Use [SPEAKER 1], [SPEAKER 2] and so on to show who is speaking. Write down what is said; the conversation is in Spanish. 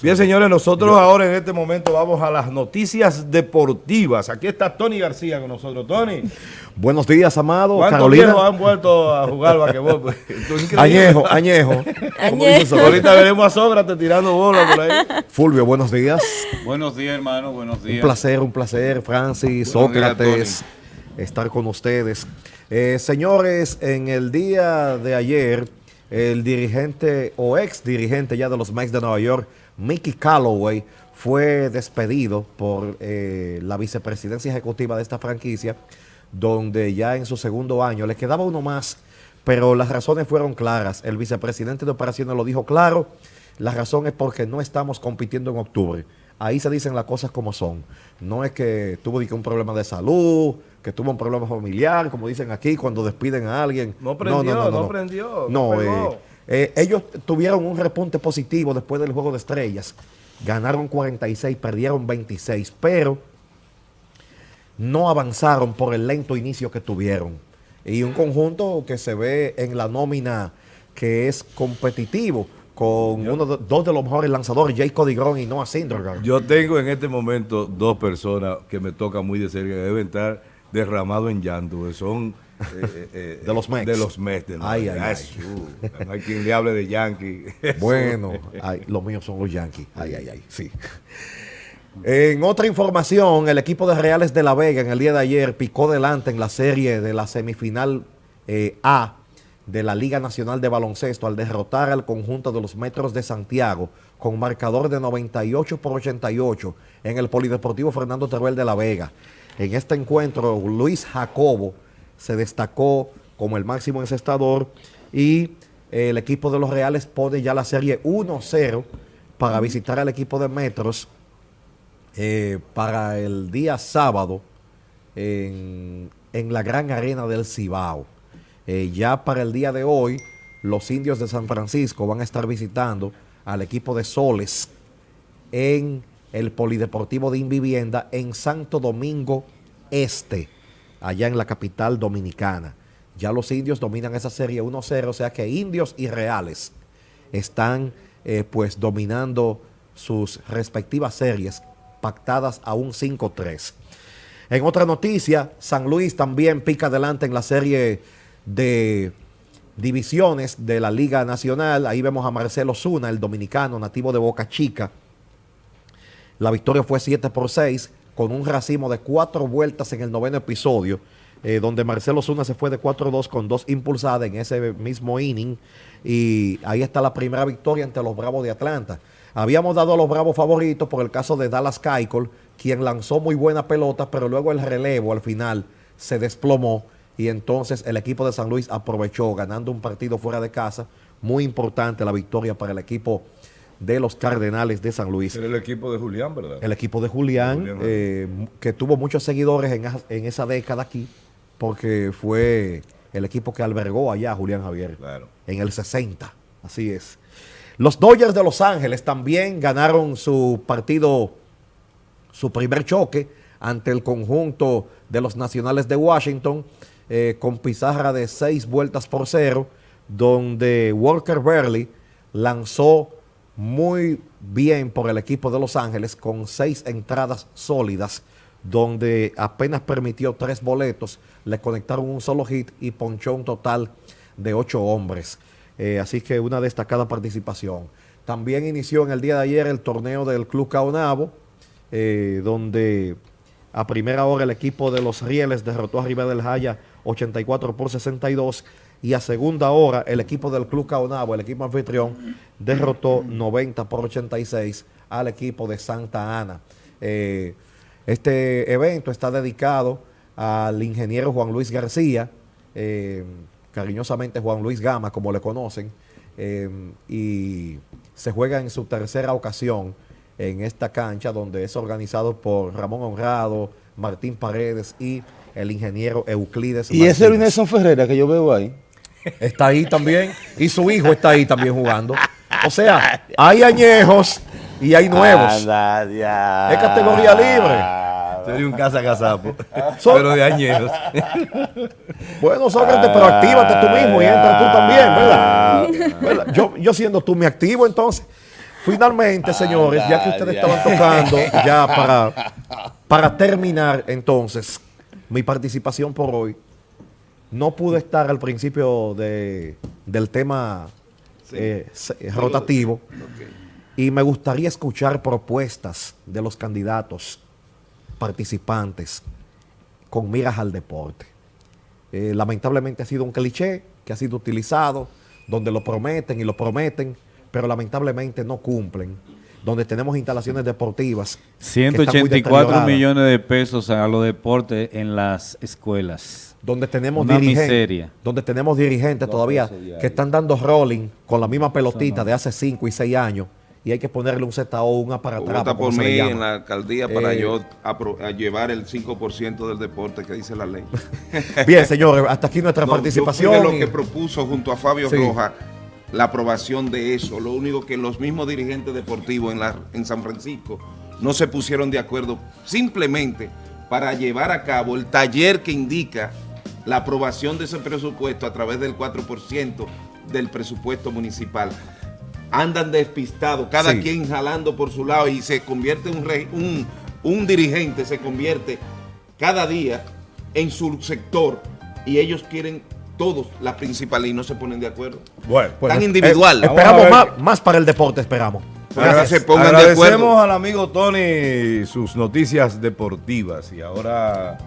[SPEAKER 1] Bien, señores, nosotros ahora en este momento vamos a las noticias deportivas. Aquí está Tony García con nosotros. Tony.
[SPEAKER 2] Buenos días, amado.
[SPEAKER 1] ¿Cuántos
[SPEAKER 2] Carolina.
[SPEAKER 1] viejos han vuelto a jugar basquetbol? Pues.
[SPEAKER 2] Añejo, añejo.
[SPEAKER 3] Añejo.
[SPEAKER 1] Ahorita veremos a Sócrates tirando bola por ahí.
[SPEAKER 2] Fulvio, buenos días.
[SPEAKER 4] Buenos días, hermano, buenos días.
[SPEAKER 2] Un placer, un placer, Francis,
[SPEAKER 4] Buenos días,
[SPEAKER 2] Sócrates, estar con ustedes. Eh, señores, en el día de ayer, el dirigente o ex dirigente ya de los Mets de Nueva York, Mickey Calloway, fue despedido por eh, la vicepresidencia ejecutiva de esta franquicia, donde ya en su segundo año le quedaba uno más, pero las razones fueron claras. El vicepresidente de operaciones lo dijo claro, la razón es porque no estamos compitiendo en octubre. Ahí se dicen las cosas como son. No es que tuvo un problema de salud, que tuvo un problema familiar, como dicen aquí, cuando despiden a alguien.
[SPEAKER 1] No prendió, no prendió, no
[SPEAKER 2] No,
[SPEAKER 1] pegó.
[SPEAKER 2] eh, eh, ellos tuvieron un repunte positivo después del Juego de Estrellas. Ganaron 46, perdieron 26, pero no avanzaron por el lento inicio que tuvieron. Y un conjunto que se ve en la nómina que es competitivo con uno de- dos de los mejores lanzadores, Jay Codigron y Noah Syndergaard.
[SPEAKER 1] Yo tengo en este momento dos personas que me tocan muy de cerca, que deben estar derramados en llanto, son eh, eh,
[SPEAKER 2] De los Mets.
[SPEAKER 1] De los Mets. de
[SPEAKER 2] Ay, ay,
[SPEAKER 1] Ay, uh, no hay quien le hable de Yankee.
[SPEAKER 2] Bueno, ay, los míos son los Yankees. Ay, ay, ay, sí. En otra información, el equipo de Reales de La Vega en el día de ayer picó delante en la serie de la semifinal eh, A de la Liga Nacional de Baloncesto al derrotar al conjunto de los Metros de Santiago con marcador de 98 por 88 en el Polideportivo Fernando Teruel de La Vega. En este encuentro, Luis Jacobo se destacó como el máximo encestador y eh, el equipo de los Reales pone ya la serie 1-0 para visitar al equipo de Metros eh, para el día sábado en, en la gran arena del Cibao. Eh, ya para el día de hoy, los indios de San Francisco van a estar visitando al equipo de Soles en el Polideportivo de Invivienda en Santo Domingo Este, allá en la capital dominicana. Ya los indios dominan esa serie 1-0, o sea que indios y reales están eh, pues dominando sus respectivas series pactadas a un 5-3. En otra noticia, San Luis también pica adelante en la serie de divisiones de la Liga Nacional. Ahí vemos a Marcelo Zuna, el dominicano nativo de Boca Chica. La victoria fue 7 por 6 con un racimo de cuatro vueltas en el noveno episodio, eh, donde Marcelo Zuna se fue de 4-2 con dos impulsadas en ese mismo inning. Y ahí está la primera victoria ante los Bravos de Atlanta. Habíamos dado a los Bravos favoritos por el caso de Dallas Keuchel, quien lanzó muy buena pelota, pero luego el relevo al final se desplomó y entonces el equipo de San Luis aprovechó ganando un partido fuera de casa. Muy importante la victoria para el equipo de los Cardenales de San Luis.
[SPEAKER 1] Era el equipo de Julián, ¿verdad?
[SPEAKER 2] El equipo de Julián,
[SPEAKER 1] Julián,
[SPEAKER 2] eh, que tuvo muchos seguidores en, en esa década aquí, porque fue el equipo que albergó allá a Julián Javier
[SPEAKER 1] Claro.
[SPEAKER 2] en el 60. Así es. Los Dodgers de Los Ángeles también ganaron su partido, su primer choque ante el conjunto de los Nacionales de Washington, eh, con pizarra de seis vueltas por cero, donde Walker Burley lanzó muy bien por el equipo de Los Ángeles con seis entradas sólidas, donde apenas permitió tres boletos, le conectaron un solo hit y ponchó un total de ocho hombres. Eh, así que una destacada participación. También inició en el día de ayer el torneo del Club Caonabo, eh, donde a primera hora el equipo de los Rieles derrotó a Rivera del Jaya 84 por 62 y a segunda hora el equipo del Club Caonabo, el equipo anfitrión, derrotó 90 por 86 al equipo de Santa Ana. Eh, este evento está dedicado al ingeniero Juan Luis García, eh, cariñosamente Juan Luis Gama, como le conocen, eh, y se juega en su tercera ocasión en esta cancha donde es organizado por Ramón Honrado, Martín Paredes y el ingeniero Euclides.
[SPEAKER 5] Y ese
[SPEAKER 2] Martínez.
[SPEAKER 5] Nelson Ferreira que yo veo ahí.
[SPEAKER 2] Está ahí también. Y su hijo está ahí también jugando. O sea, hay añejos y hay nuevos.
[SPEAKER 5] Anda.
[SPEAKER 2] Es categoría libre.
[SPEAKER 1] Sería un casa casapo, pero de añeros.
[SPEAKER 2] Bueno, Sócrates, pero actívate tú mismo y entra tú también, ¿verdad? ¿Verdad? Yo, yo siendo tú me activo entonces. Finalmente, señores, ya que ustedes estaban tocando, ya para, para terminar entonces mi participación por hoy, no pude estar al principio de, del tema eh, rotativo y me gustaría escuchar propuestas de los candidatos participantes con miras al deporte. Eh, lamentablemente ha sido un cliché que ha sido utilizado, donde lo prometen y lo prometen, pero lamentablemente no cumplen. Donde tenemos instalaciones deportivas. que están muy
[SPEAKER 4] 184
[SPEAKER 2] deterioradas,
[SPEAKER 4] millones de pesos a los deportes en las escuelas.
[SPEAKER 2] Donde tenemos,
[SPEAKER 4] Una
[SPEAKER 2] dirigentes,
[SPEAKER 4] miseria.
[SPEAKER 2] donde tenemos dirigentes todavía que están dando rolling con la misma pelotita de hace 5 y 6 años y hay que ponerle un ZO, un aparatrapa,
[SPEAKER 3] Vota por mí en la alcaldía para
[SPEAKER 2] Eh,
[SPEAKER 3] yo apro- a llevar el 5% del deporte que dice la ley.
[SPEAKER 2] Bien, señores, hasta aquí nuestra
[SPEAKER 3] No, yo
[SPEAKER 2] participación.
[SPEAKER 3] fui de lo
[SPEAKER 2] y-
[SPEAKER 3] que propuso junto a Fabio
[SPEAKER 2] Sí.
[SPEAKER 3] Rojas la aprobación de eso. Lo único que los mismos dirigentes deportivos en, la, en San Francisco no se pusieron de acuerdo simplemente para llevar a cabo el taller que indica la aprobación de ese presupuesto a través del 4% del presupuesto municipal. Andan despistados, cada
[SPEAKER 2] Sí.
[SPEAKER 3] quien jalando por su lado y se convierte un, rey- un, un dirigente, se convierte cada día en su sector y ellos quieren todos la principal y no se ponen de acuerdo.
[SPEAKER 1] Bueno,
[SPEAKER 2] Bueno,
[SPEAKER 3] tan individual.
[SPEAKER 2] eh, esperamos más, más para el deporte, esperamos.
[SPEAKER 3] Ahora se pongan de
[SPEAKER 1] Agradecemos
[SPEAKER 3] acuerdo.
[SPEAKER 1] al amigo Tony sus noticias deportivas y ahora